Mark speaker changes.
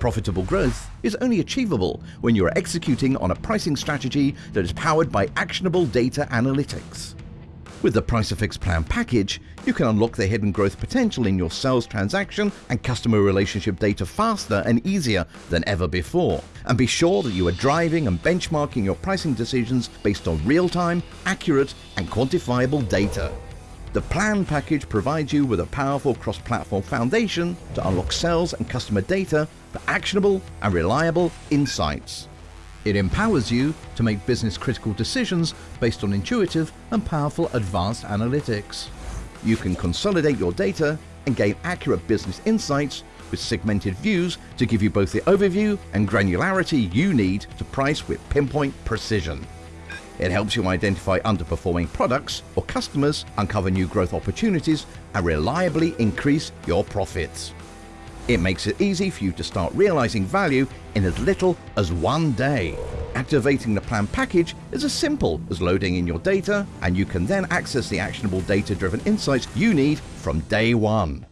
Speaker 1: Profitable growth is only achievable when you are executing on a pricing strategy that is powered by actionable data analytics. With the Pricefx Plan package, you can unlock the hidden growth potential in your sales transaction and customer relationship data faster and easier than ever before. And be sure that you are driving and benchmarking your pricing decisions based on real-time, accurate and quantifiable data. The Plan package provides you with a powerful cross-platform foundation to unlock sales and customer data for actionable and reliable insights. It empowers you to make business critical decisions based on intuitive and powerful advanced analytics. You can consolidate your data and gain accurate business insights with segmented views to give you both the overview and granularity you need to price with pinpoint precision. It helps you identify underperforming products or customers, uncover new growth opportunities, and reliably increase your profits. It makes it easy for you to start realizing value in as little as one day. Activating the plan package is as simple as loading in your data and you can then access the actionable data-driven insights you need from day one.